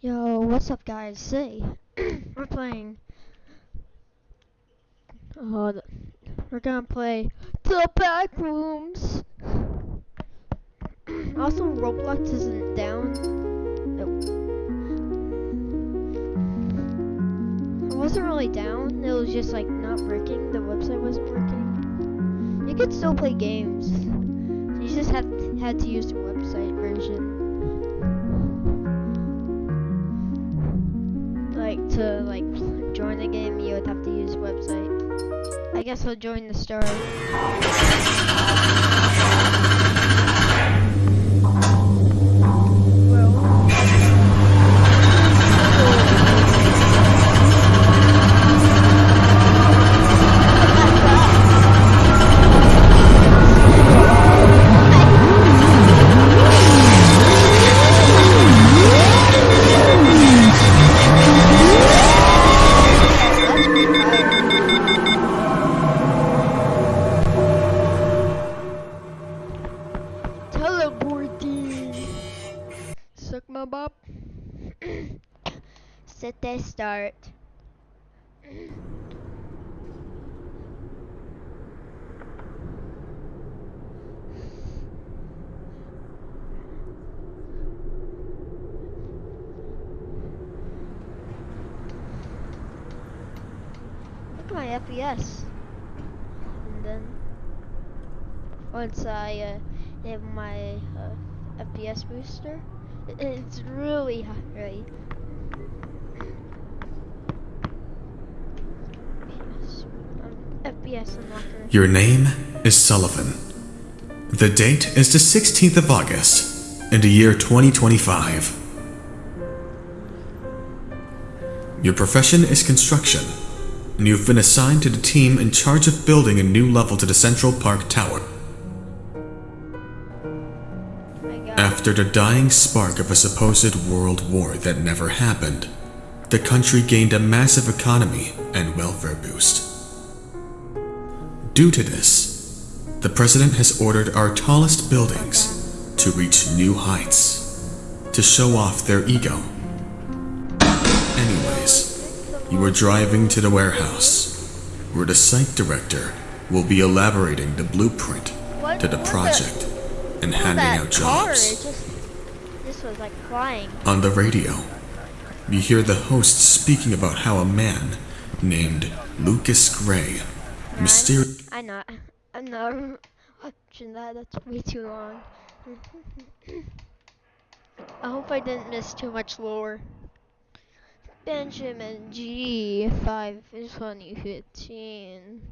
Yo, what's up, guys? Say, we're playing. Uh, th- we're gonna play the back rooms. also, Roblox isn't down. Nope. It wasn't really down. It was just like not working. The website wasn't working. You could still play games. You just had had to use the website version. To like join the game you would have to use website. I guess I'll join the story. My FPS. And then once I uh, have my uh, FPS booster, it's really high. Um. Your name is Sullivan. The date is the 16th of August in the year 2025. Your profession is construction, and you've been assigned to the team in charge of building a new level to the Central Park Tower. After the dying spark of a supposed world war that never happened, the country gained a massive economy and welfare boost. Due to this, the president has ordered our tallest buildings to reach new heights, to show off their ego. You are driving to the warehouse, where the site director will be elaborating the blueprint What- to the what the- project and handing out jobs. just, this was like. On the radio, you hear the host speaking about how a man named Lucas Gray mysteriously I not. I'm not watching that. That's way too long. I hope I didn't miss too much lore. Benjamin G. 5 is 2015.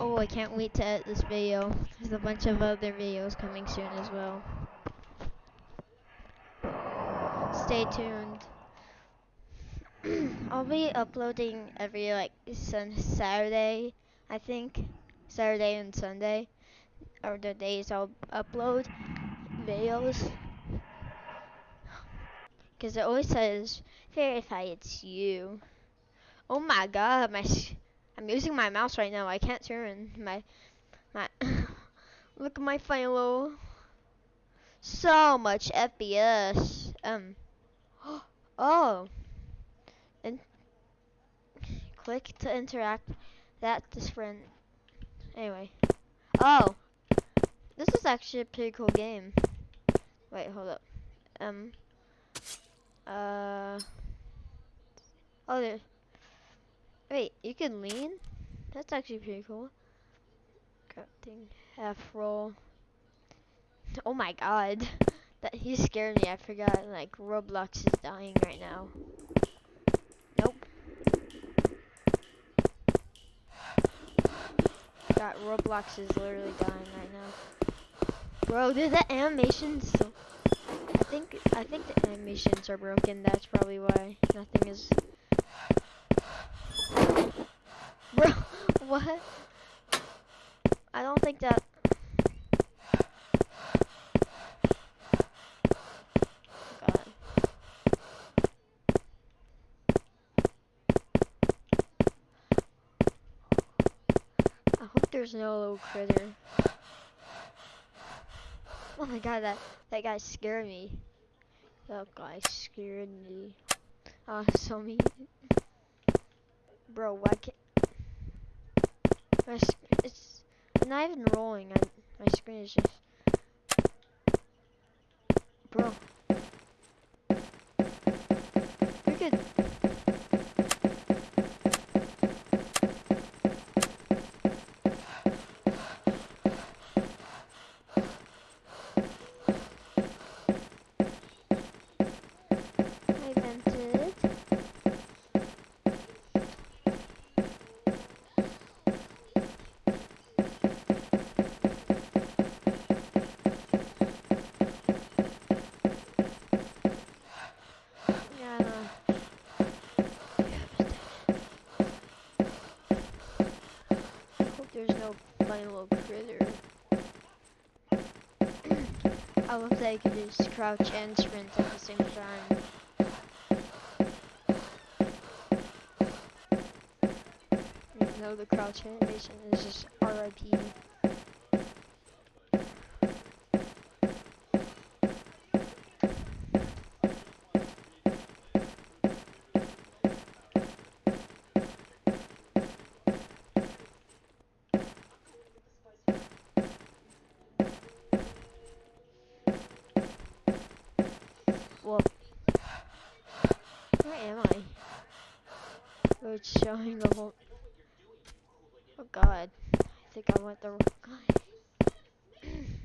oh, I can't wait to edit this video. There's a bunch of other videos coming soon as well. Stay tuned. I'll be uploading every like sun Saturday, I think. Saturday and Sunday are the days I'll upload videos. Cause it always says verify it's you. Oh my god, my I'm using my mouse right now. I can't turn my my look at my final. So much FPS. Um. Oh. And click to interact. That's friend. Anyway. Oh. This is actually a pretty cool game. Wait, hold up. Um. Uh. Oh, there. Wait, you can lean? That's actually pretty cool. Crafting half roll. Oh my god. That he scared me. I forgot like Roblox is dying right now. Nope. God, Roblox is literally dying right now. Bro, did the animations think I think the animations are broken, that's probably why nothing is Bro, what? I don't think that God. I hope there's no little critter. Oh my god, that that guy scared me. That guy scared me. Oh, so mean. Bro, why can't it's not even rolling. I, my screen is just bro. You're good. I vented. Yeah, I know. I hope there's no funny little critter. I love that you can just crouch and sprint at the same time. Even though the crouch animation is just RIP. Well, where am I? It's showing the whole. Oh God, I think I went the wrong way.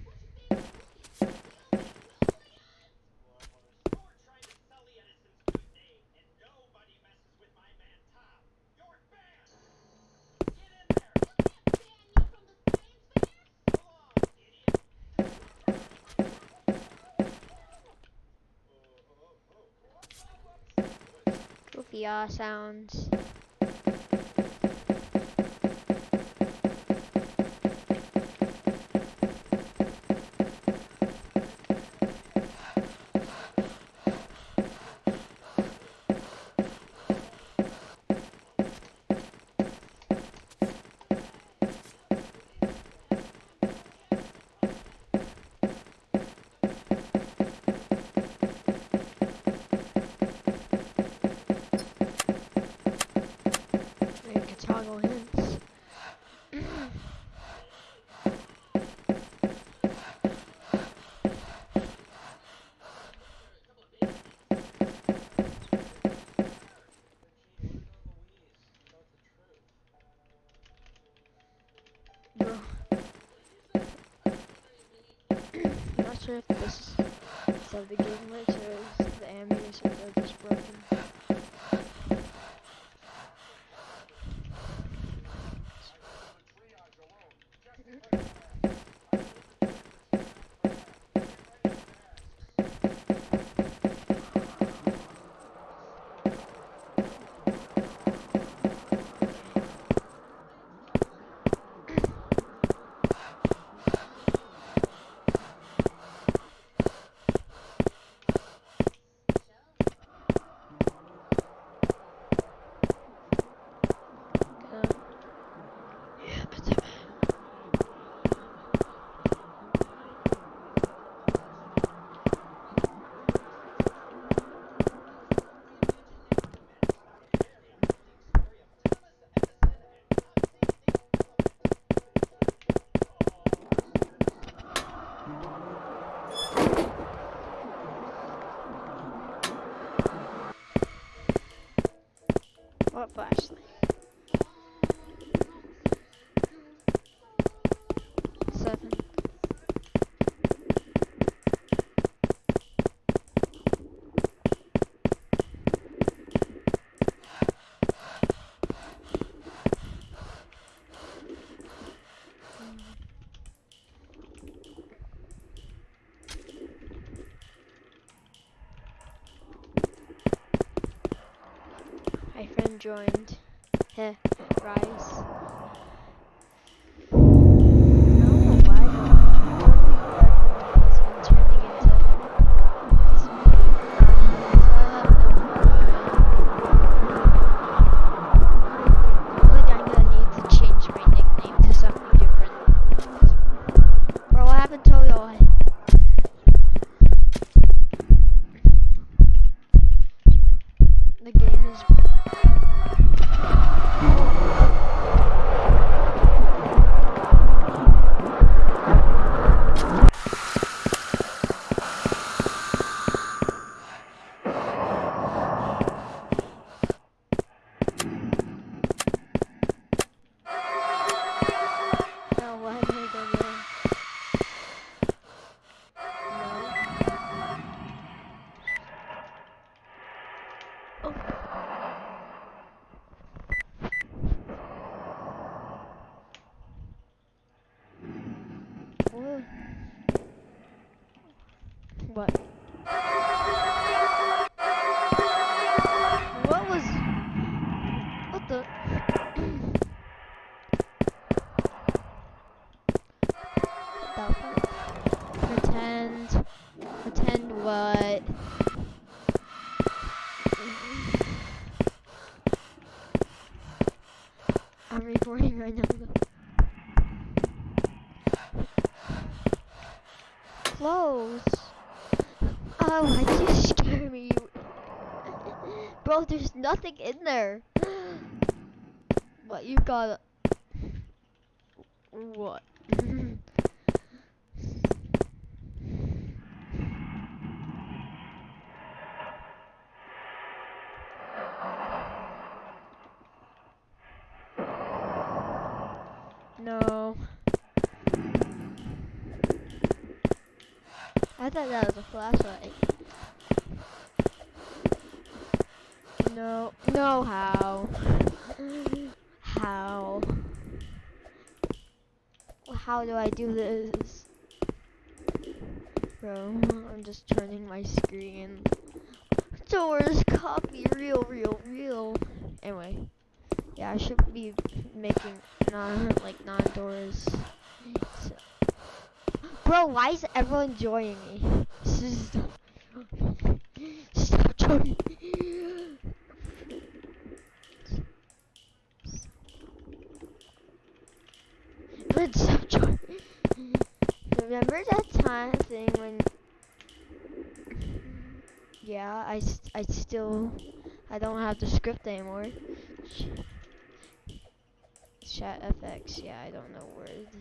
Goofy sounds. Maybe could toggle hints. Bro. I'm not sure if this is the game glitch or is the animations are just broken. What flashlight? Joined. Heh, rise. What? What was... What the... pretend... Pretend what? Nothing in there. but you got? What? no. I thought that was a flashlight. No, no, how? How? How do I do this? Bro, I'm just turning my screen. Doors, copy, real, real, real. Anyway, yeah, I should be making non like non doors. So. Bro, why is everyone joining me? Stop, joining Stop joining. Remember that time thing when yeah, I, I still, I don't have the script anymore. Chat FX, yeah, I don't know words.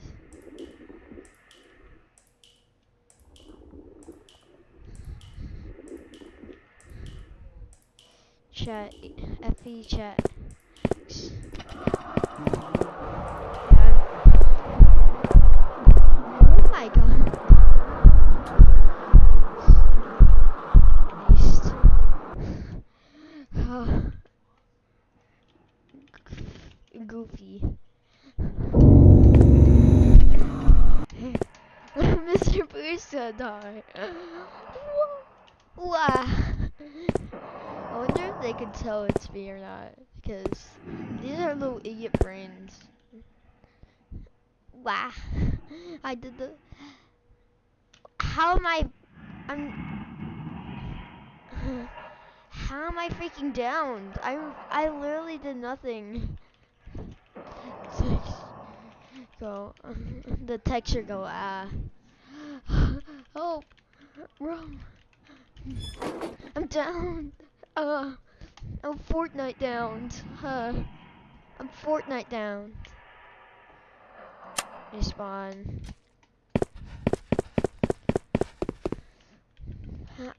Chat, FE chat. Died. Wow. I wonder if they can tell it's me or not. Because these are little idiot brains. Wow. I did the. How am I. I'm. How am I freaking down? I'm. I literally did nothing. Go. the texture go ah. Oh. Bro. I'm down. Uh. I'm Fortnite down. Huh. I'm Fortnite down. Respawn.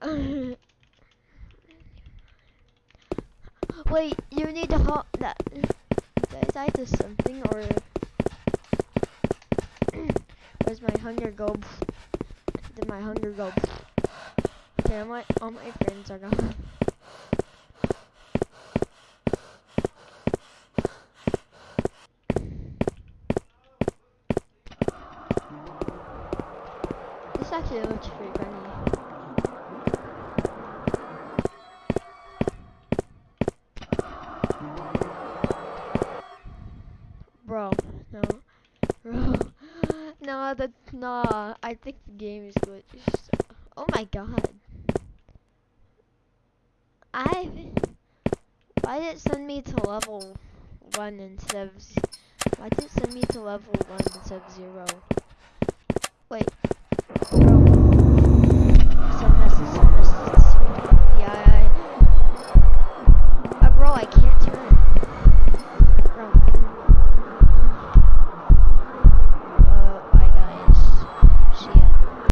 Wait, you need to hop that. Did I do something or where's my hunger go? Did my hunger go? Damn, all my friends are gone. This actually looks pretty funny. Bro, no. Bro. No, that I think the game is glitched. Oh my god. I why did it send me to level one instead of why did it send me to level one instead of zero? Wait. Bro,